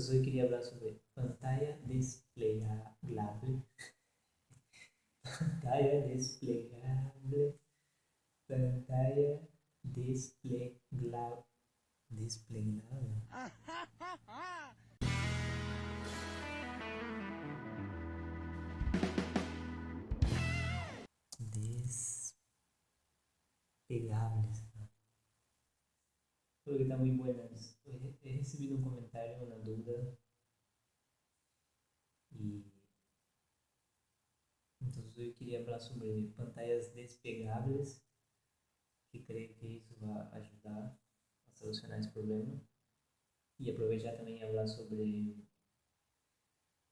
Entonces hoy quería hablar sobre pantalla desplegable. pantalla desplegable. Pantalla desplegable. Desplegable. Despegables. Creo que está muy buenas. He recibido un comentario, una duda. Y entonces hoy quería hablar sobre pantallas despegables, que creo que eso va a ayudar a solucionar ese problema. Y aprovechar también hablar sobre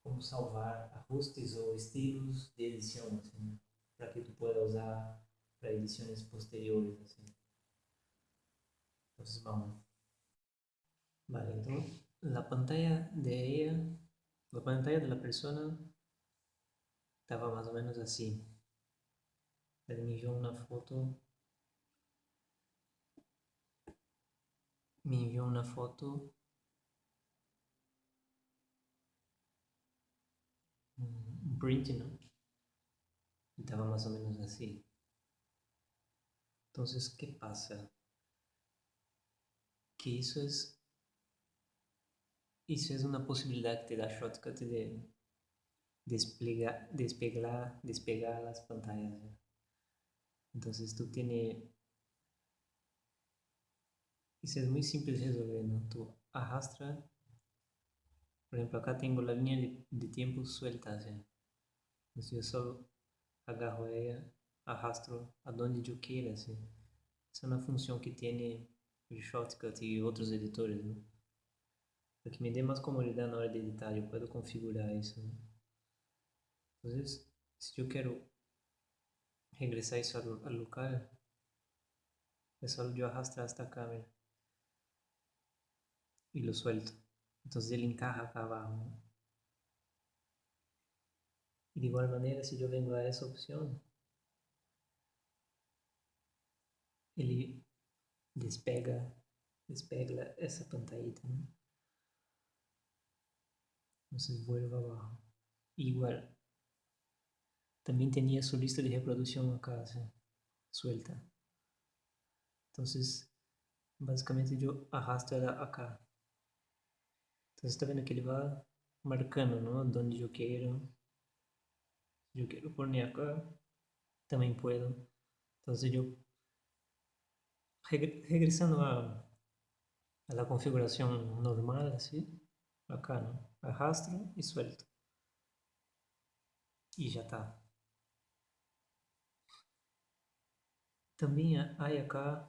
como salvar ajustes ou estilos de edição, assim, para que tu pueda usar para edições posteriores, assim. Entonces vamos. Vale, entonces la pantalla de ella, la pantalla de la persona estaba más o menos así. Él me envió una foto. Me envió una foto. Un print, ¿no? Estaba más o menos así. Entonces, ¿qué pasa? que isso é isso é uma possibilidade que te dá Shotcut de desplegar, despegar, despegar as pantallas. Então, tu tienes... Isso é muito simples de resolver, ¿no? Tu arrastra... Por exemplo, acá tenho a linha de, tempo suelta. Então, eu só agarro ela, arrastro aonde eu queira. Essa é uma função que tem de Shotcut e outros editores? Que me dê mais comodidade na hora de editar, eu posso configurar isso. Né? Às vezes, se eu quero regressar isso ao, ao local, é só eu arrastar esta câmera e lo suelto. Então ele encarra acá abaixo. Né? De igual maneira, se eu venho a essa opção, ele despega, despega essa pantallita, ¿no? Entonces vuelve abajo. Igual, también tenía su lista de reproducción acá, ¿sí? suelta. Entonces, basicamente yo arrastro acá. Entonces está vendo que ele vai marcando, ¿no? Donde eu quero. Se eu quero poner acá, também puedo. Entonces eu regresando a, a la configuración normal, así, acá, ¿no? Arrastro y suelto. Y ya está. También hay acá,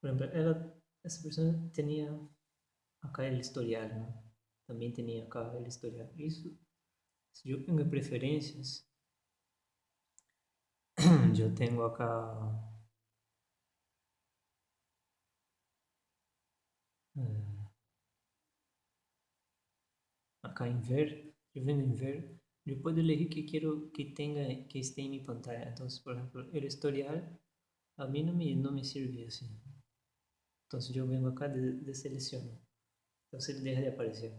por ejemplo, ela, esa persona tenía acá el historial, ¿no? También tenía acá el historial. Eso, si yo tengo preferencias, yo tengo acá acá en ver, yo vengo en ver, yo puedo elegir que quiero que tenga, que esté en mi pantalla. Entonces, por ejemplo, el historial a mí no me, no me sirve así. Entonces yo vengo acá, deselecciono. De Entonces deja de aparecer.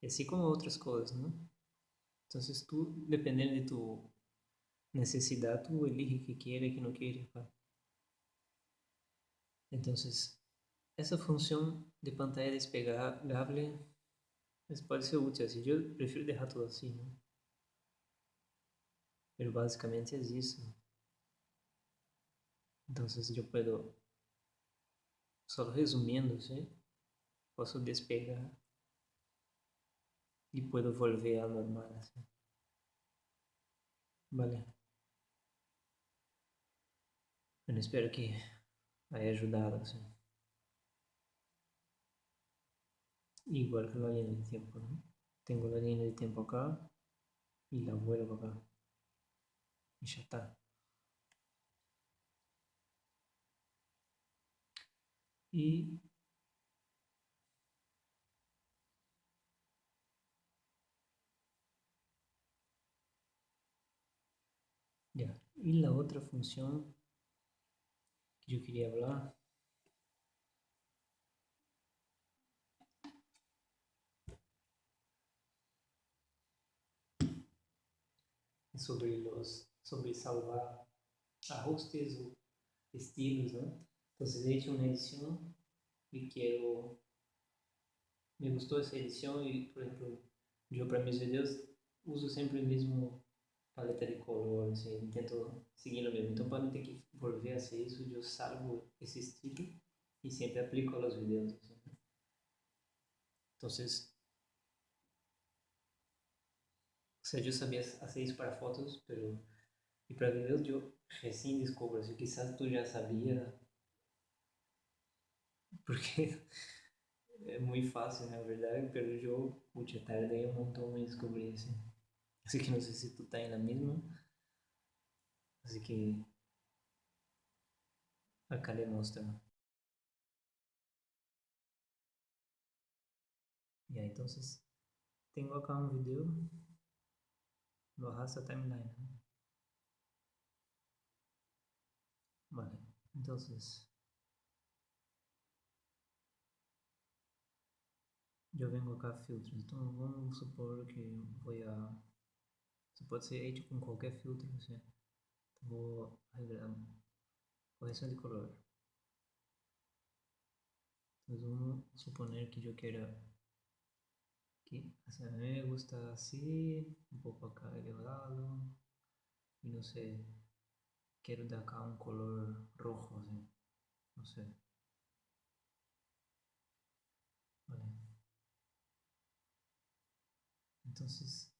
Y así como otras cosas, ¿no? Entonces tú, dependiendo de tu necesidad, tú eliges que quiere, que no quiere. Entonces, esa función de pantalla desplegable despegável pode ser útil assim. Eu prefiro deixar tudo assim, né? Mas basicamente é isso. Então, se eu posso, só resumindo, ¿sí? posso despegar e posso volver ao normal. Assim. Vale. Eu espero que haya ajudado. Assim. Igual que la línea de tiempo tengo la línea de tiempo acá y la vuelvo acá. Y ya está. Y ya. Y la otra función que yo quería hablar sobre los sobre salvar ajustes o estilos. Entonces he hecho una edición y quiero me gustou essa edição e, por exemplo, eu para meus vídeos uso sempre o mesmo paleta de cor, assim, tento seguir o mesmo. Então, para não ter que volver a ser isso, eu salvo esse estilo e sempre aplico aos vídeos. Então, o sea, yo sabía hacer isso para pero y para videos yo recién descubro, así quizás tú ya sabías, porque é muito fácil, na verdade, pelo jogo, puxa, tardei um montão em descobrir, assim. Así que não sei se tu tá aí na mesma. Que acá le mostro. Ya, entonces tengo acá un video, lo arrastra timeline. Vale, entonces yo vengo acá a filtros, então vamos supor que vou a... Isso pode ser hecho com qualquer filtro, você vou revelar correção de color. Então vamos suponer que eu queira que a mí me gusta así, un poco acá elevado, y no sé, quiero de acá un color rojo, así, no sé. Entonces,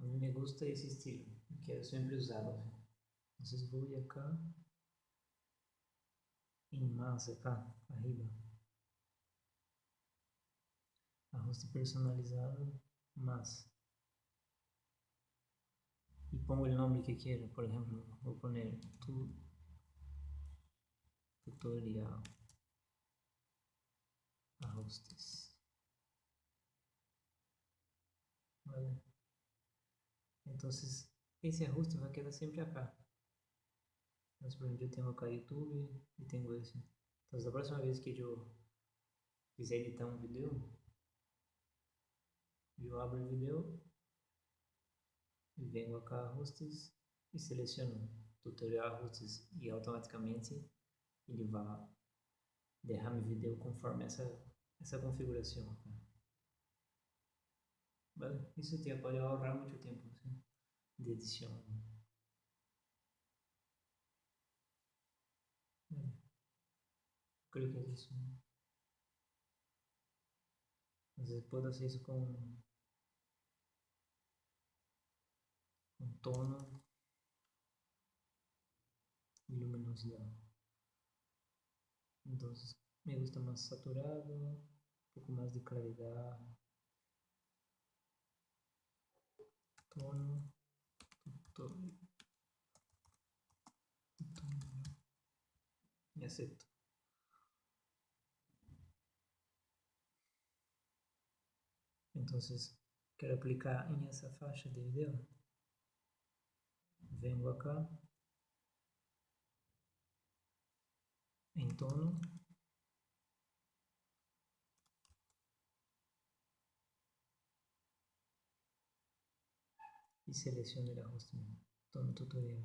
a mí me gusta ese estilo, quiero siempre usarlo. Entonces voy acá, en más acá, arriba. Ajuste personalizado, más. Y pongo el nombre que quiero, por ejemplo, voy a poner tu, tutorial ajustes. Entonces, ese ajuste va a quedar siempre acá. Entonces, por ejemplo, yo tengo acá YouTube y tengo ese. Entonces, la próxima vez que yo quiser editar un video, yo abro el video y vengo acá a ajustes y selecciono tutorial ajustes y automáticamente ele vai derrar meu vídeo conforme essa, essa configuração. Vale? Isso te pode ahorrar muito tempo assim, de edição. Vale. Creo que é isso. Às vezes pode fazer isso com, com tono e luminosidade. Então, me gusta mais saturado, um pouco mais de claridade. tono, tutorial, tutorial y acepto. Entonces, quiero aplicar en esa faixa de video. Vengo acá, en tono, y selecciono el ajuste tono tutorial.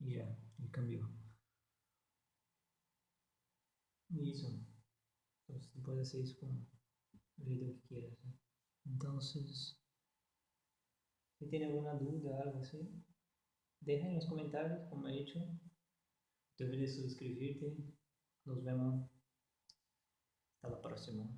Y ya, y cambió y eso entonces puedes hacer eso con el video que quieras entonces si tiene alguna duda algo así deja en los comentarios como he dicho te olvides suscribirte. Nos vemos. Hasta la próxima